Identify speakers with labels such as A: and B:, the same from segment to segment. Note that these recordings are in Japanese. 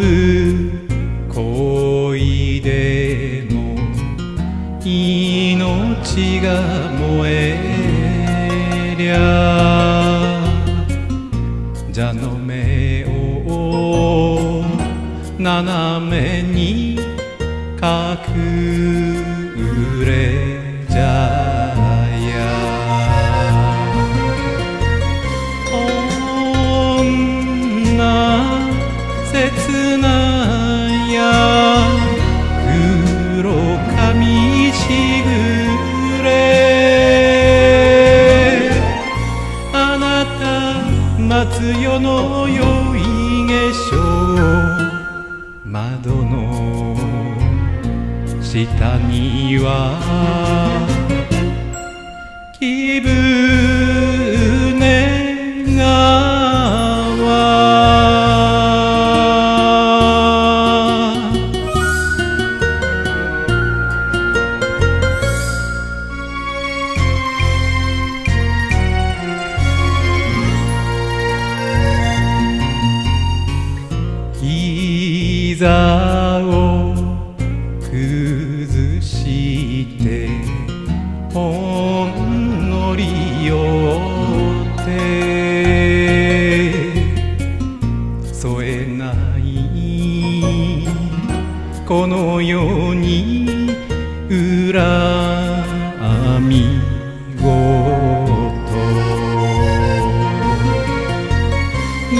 A: ぶ恋でも命が燃えりゃ蛇の目を斜めに隠れの下には気分川膝をに恨み事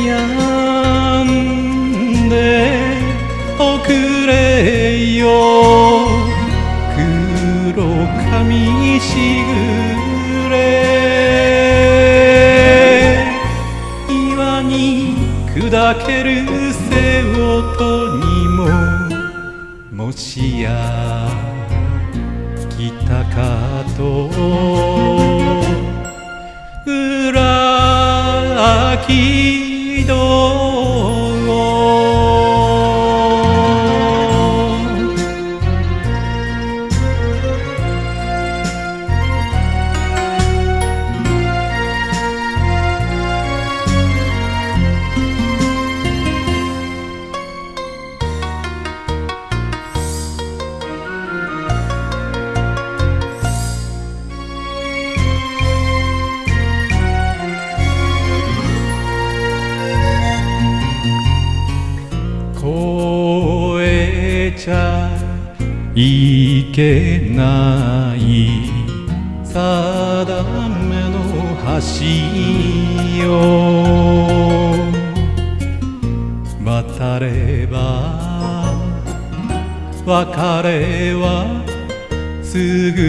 A: やんでおくれよ黒髪しぐれ岩に砕けるもしや来たかと裏きどいけない。定めの橋よ渡れば別れはすぐ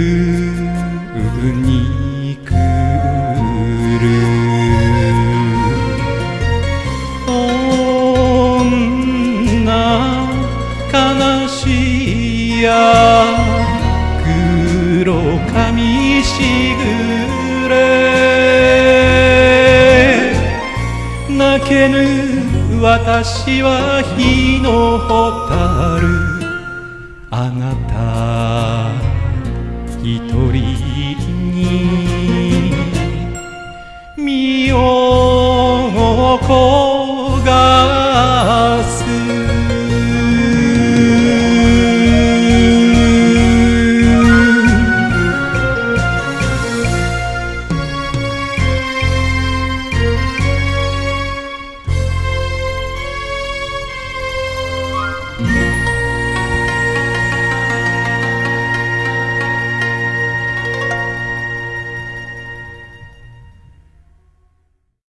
A: に。や黒髪しぐれ。泣けぬ私は火の蛍。あなた一人に。身を焦が